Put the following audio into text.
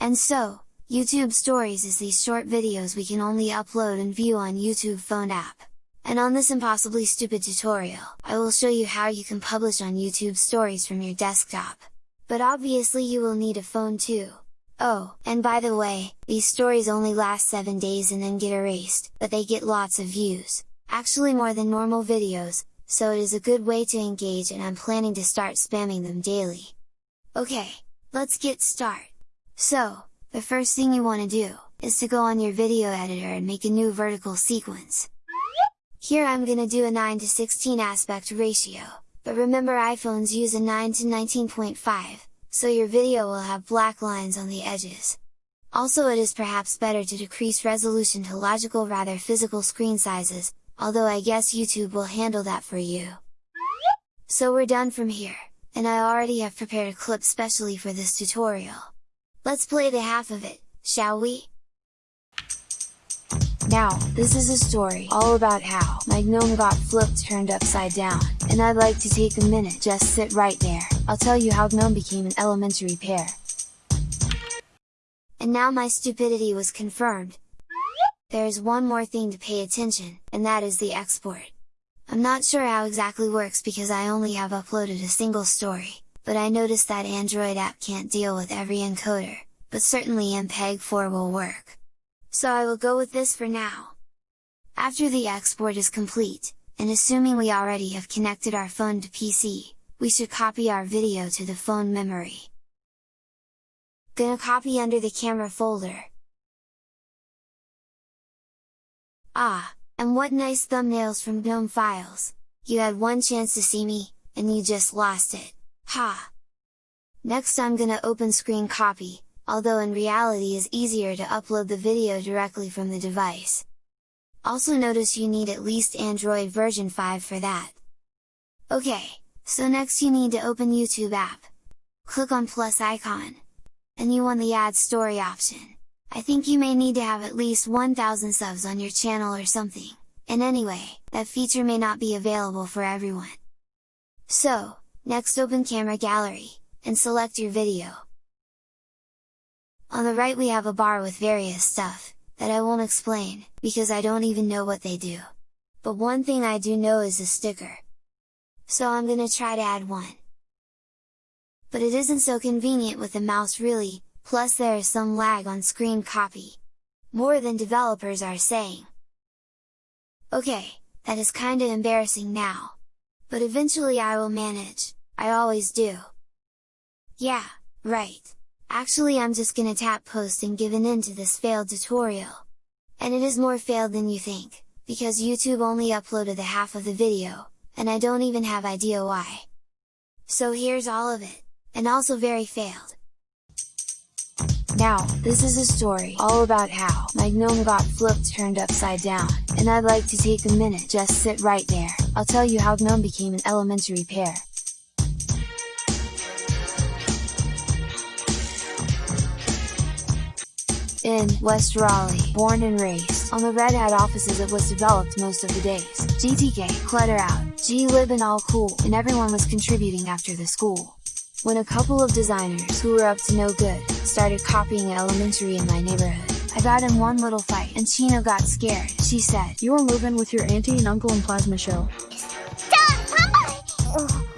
And so, YouTube Stories is these short videos we can only upload and view on YouTube phone app. And on this impossibly stupid tutorial, I will show you how you can publish on YouTube Stories from your desktop. But obviously you will need a phone too. Oh, and by the way, these stories only last 7 days and then get erased, but they get lots of views, actually more than normal videos, so it is a good way to engage and I'm planning to start spamming them daily. Okay, let's get start! So, the first thing you want to do, is to go on your video editor and make a new vertical sequence. Here I'm gonna do a 9 to 16 aspect ratio, but remember iPhones use a 9 to 19.5, so your video will have black lines on the edges. Also it is perhaps better to decrease resolution to logical rather physical screen sizes, although I guess YouTube will handle that for you. So we're done from here, and I already have prepared a clip specially for this tutorial. Let's play the half of it, shall we? Now, this is a story all about how my gnome got flipped turned upside down, and I'd like to take a minute just sit right there, I'll tell you how gnome became an elementary pair. And now my stupidity was confirmed. There is one more thing to pay attention, and that is the export. I'm not sure how exactly works because I only have uploaded a single story, but I noticed that Android app can't deal with every encoder, but certainly MPEG-4 will work. So I will go with this for now. After the export is complete, and assuming we already have connected our phone to PC, we should copy our video to the phone memory. Gonna copy under the camera folder. Ah, and what nice thumbnails from GNOME files! You had one chance to see me, and you just lost it. Ha! Next I'm gonna open screen copy, although in reality is easier to upload the video directly from the device. Also notice you need at least Android version 5 for that. Okay, so next you need to open YouTube app. Click on plus icon. And you want the add story option. I think you may need to have at least 1000 subs on your channel or something, and anyway, that feature may not be available for everyone. So, Next open camera gallery, and select your video. On the right we have a bar with various stuff, that I won't explain, because I don't even know what they do. But one thing I do know is a sticker. So I'm gonna try to add one. But it isn't so convenient with the mouse really, plus there is some lag on screen copy. More than developers are saying. Okay, that is kinda embarrassing now. But eventually I will manage. I always do. Yeah, right. Actually I'm just gonna tap post and give an end to this failed tutorial. And it is more failed than you think, because YouTube only uploaded the half of the video, and I don't even have idea why. So here's all of it, and also very failed. Now, this is a story all about how my gnome got flipped turned upside down, and I'd like to take a minute just sit right there, I'll tell you how gnome became an elementary pair. in West Raleigh, born and raised on the Red Hat offices it was developed most of the days. GTK, Clutter Out, glib and all cool, and everyone was contributing after the school. When a couple of designers who were up to no good, started copying elementary in my neighborhood, I got in one little fight and Chino got scared. She said, You're moving with your auntie and uncle and plasma show. Dad,